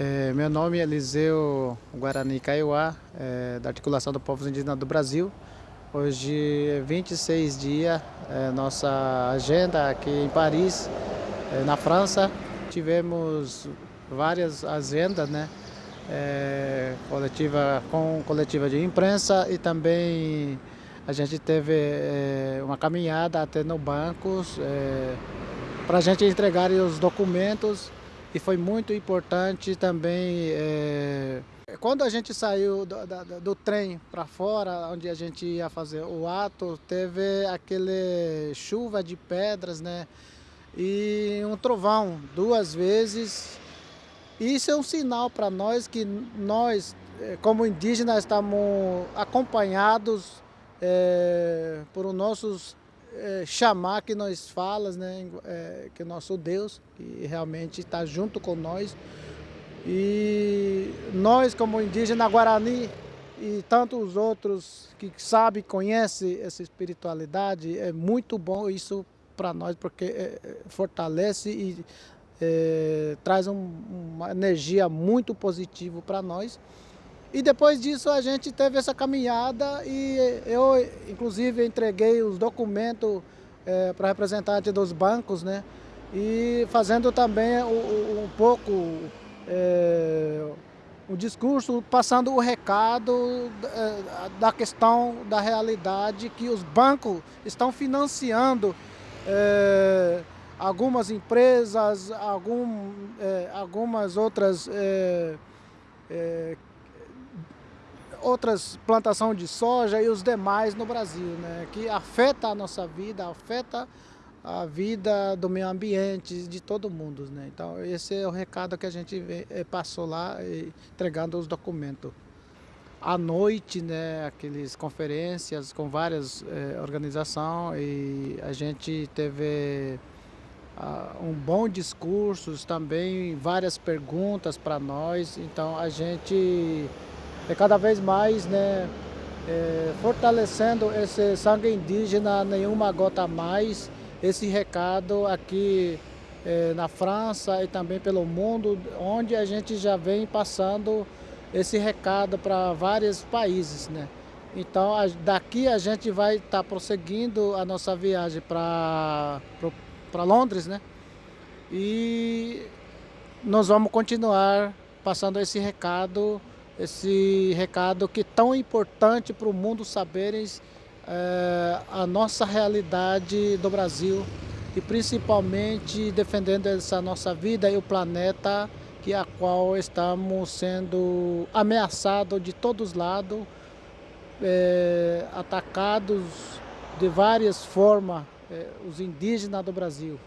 É, meu nome é Eliseu Guarani Kaiowá, é, da Articulação do Povos Indígenas do Brasil. Hoje é 26 dias, é, nossa agenda aqui em Paris, é, na França. Tivemos várias agendas, né? É, coletiva, com coletiva de imprensa e também a gente teve é, uma caminhada até no bancos para a gente entregar os documentos e foi muito importante também, é, quando a gente saiu do, do, do trem para fora, onde a gente ia fazer o ato, teve aquele chuva de pedras, né? E um trovão duas vezes. Isso é um sinal para nós que nós, é, como indígenas, estamos acompanhados é, por nossos é, chamar que nós falas, né, é, que nosso Deus, que realmente está junto com nós. E nós, como indígena Guarani, e tantos outros que sabem, conhecem essa espiritualidade, é muito bom isso para nós, porque é, é, fortalece e é, traz um, uma energia muito positiva para nós. E depois disso a gente teve essa caminhada e eu, inclusive, entreguei os documentos é, para representante dos bancos, né? E fazendo também um, um pouco é, o discurso, passando o recado é, da questão da realidade que os bancos estão financiando é, algumas empresas, algum, algumas outras outras plantações de soja e os demais no Brasil, né? que afeta a nossa vida, afeta a vida do meio ambiente, de todo mundo. Né? Então esse é o recado que a gente eh, passou lá, entregando os documentos. À noite, né, aquelas conferências com várias eh, organizações e a gente teve uh, um bom discurso, também várias perguntas para nós, então a gente é cada vez mais né, é, fortalecendo esse sangue indígena, nenhuma gota a mais, esse recado aqui é, na França e também pelo mundo, onde a gente já vem passando esse recado para vários países. Né? Então daqui a gente vai estar tá prosseguindo a nossa viagem para Londres, né? E nós vamos continuar passando esse recado esse recado que é tão importante para o mundo saberem é, a nossa realidade do Brasil e principalmente defendendo essa nossa vida e o planeta que a qual estamos sendo ameaçados de todos os lados, é, atacados de várias formas, é, os indígenas do Brasil.